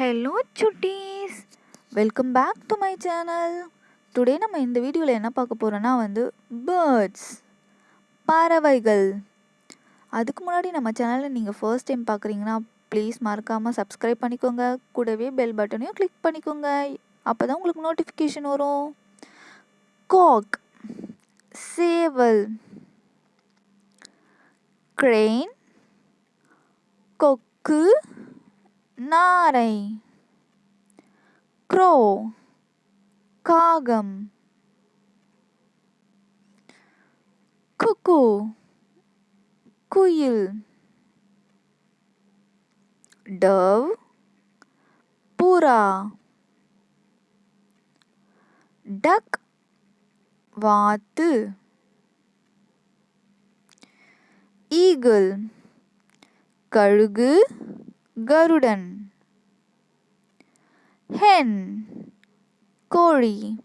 Hello Chutties welcome back to my channel today நம்ம இந்த வீடியோவில் என்ன பார்க்க போகிறோன்னா வந்து பேர்ட்ஸ் பறவைகள். அதுக்கு முன்னாடி நம்ம சேனலில் நீங்கள் ஃபர்ஸ்ட் டைம் பார்க்குறீங்கன்னா ப்ளீஸ் மறக்காமல் சப்ஸ்கிரைப் பண்ணிக்கோங்க. கூடவே பெல் பட்டனையும் கிளிக் பண்ணிக்கோங்க. அப்போ தான் உங்களுக்கு நோட்டிஃபிகேஷன் வரும். காக் சேவல் க்ரெயின் கொக்கு நாரை க்ரோ காகம் குக்கு குயில் டவ் புறா டக் வாத்து ஈகிள் கழுகு கருடன். ஹென். கோழி.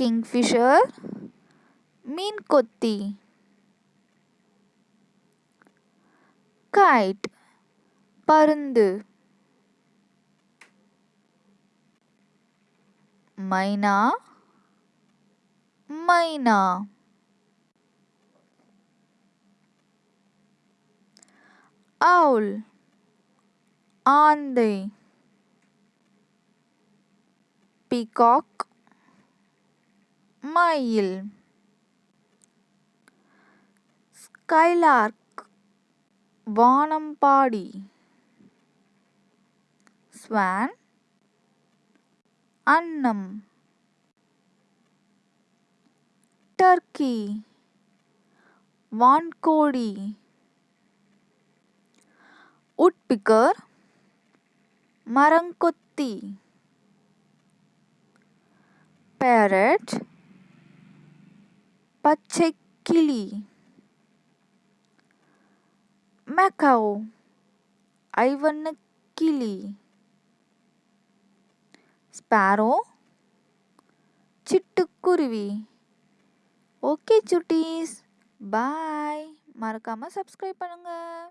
கிங்ஃபிஷர். மீன் கொத்தி கைட். பருந்து. மைனா. மைனா. owl ஆந்தை பீகாக் மயில் ஸ்கைலார்க் வானம்பாடி ஸ்வான் அன்னம் டர்க்கி வான்கோழி உட்பிக்கர் மரங்கொத்தி பேரட் பச்சைக்கிளி மெக்கவ் ஐவண்ணக்கிளி ஸ்பாரோ சிட்டுக்குருவி ஓகே சுட்டீஸ் பாய் மறக்காமல் சப்ஸ்கிரைப் பண்ணுங்கள்